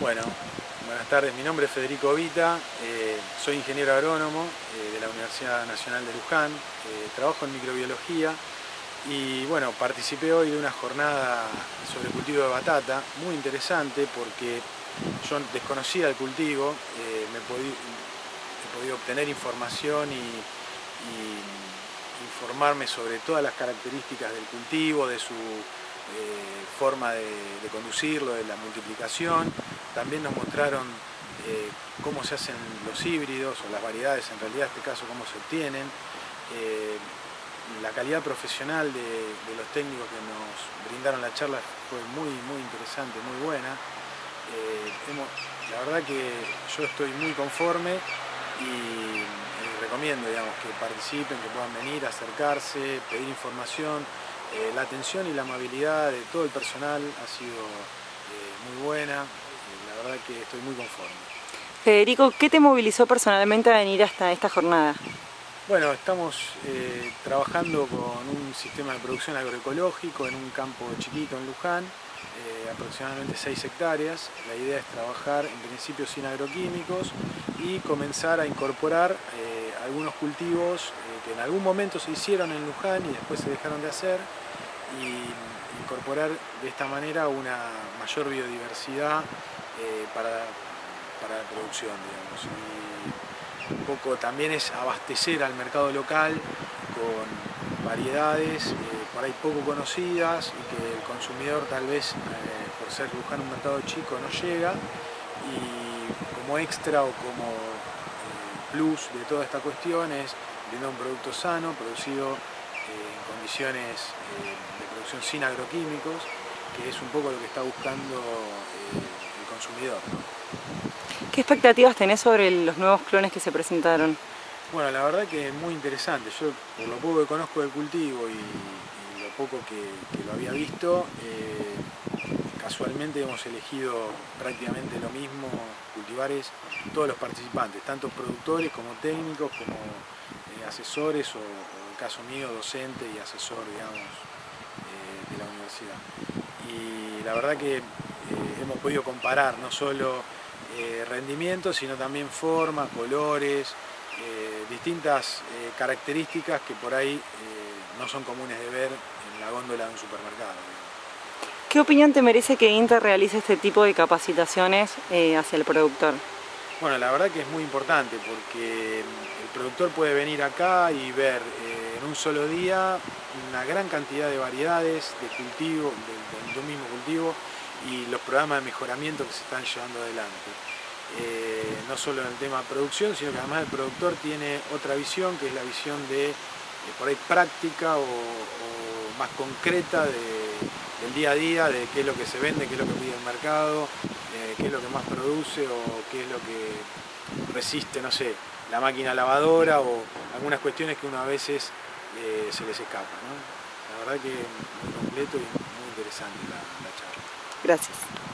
Bueno, buenas tardes. Mi nombre es Federico Vita, eh, soy ingeniero agrónomo eh, de la Universidad Nacional de Luján, eh, trabajo en microbiología y bueno, participé hoy de una jornada sobre cultivo de batata, muy interesante porque yo desconocía el cultivo, me he podido obtener información y, y informarme sobre todas las características del cultivo, de su forma de, conducirlo, de la multiplicación. También nos mostraron eh, cómo se hacen los híbridos o las variedades, en realidad en este caso cómo se obtienen. Eh, la calidad profesional de, los técnicos que nos brindaron la charla fue muy, muy interesante, muy buena. la verdad que yo estoy muy conforme y recomiendo digamos, que participen, que puedan venir, acercarse, pedir información, eh, la atención y la amabilidad de todo el personal ha sido eh, muy buena, eh, la verdad que estoy muy conforme. Federico, ¿qué te movilizó personalmente a venir hasta esta jornada? Bueno, estamos trabajando con un sistema de producción agroecológico en un campo chiquito en Luján, aproximadamente 6 hectáreas. La idea es trabajar en principio sin agroquímicos y comenzar a incorporar algunos cultivos que en algún momento se hicieron en Luján y después se dejaron de hacer y incorporar de esta manera una mayor biodiversidad eh, para, la producción, Y un poco también es abastecer al mercado local con variedades eh, por ahí poco conocidas y que el consumidor tal vez, eh, por ser Luján un mercado chico, no llega y como extra o como plus de toda esta cuestión es brindar un producto sano, producido en condiciones eh, de producción sin agroquímicos, que es un poco lo que está buscando eh, el consumidor. ¿Qué expectativas tenés sobre los nuevos clones que se presentaron? Bueno, la verdad que es muy interesante. Yo, por lo poco que conozco del cultivo y, lo poco que, lo había visto, eh, casualmente hemos elegido prácticamente lo mismo, cultivares, todos los participantes, tanto productores como técnicos, como asesores o, en el caso mío, docente y asesor, digamos, eh, de la universidad. Y la verdad que eh, hemos podido comparar no solo eh, rendimientos, sino también formas, colores, distintas características que por ahí no son comunes de ver en la góndola de un supermercado. ¿Qué opinión te merece que Inter realice este tipo de capacitaciones hacia el productor? Bueno, la verdad que es muy importante porque el productor puede venir acá y ver eh, en un solo día una gran cantidad de variedades de cultivo, de, un mismo cultivo y los programas de mejoramiento que se están llevando adelante. Eh, no solo en el tema de producción, sino que además el productor tiene otra visión, que es la visión de, por ahí práctica o, más concreta del día a día, de qué es lo que se vende, qué es lo que pide el mercado, eh, qué es lo que más produce o qué es lo que resiste, no sé, la máquina lavadora o algunas cuestiones que uno a veces eh, se les escapa. La verdad que muy completo y muy interesante la charla. Gracias.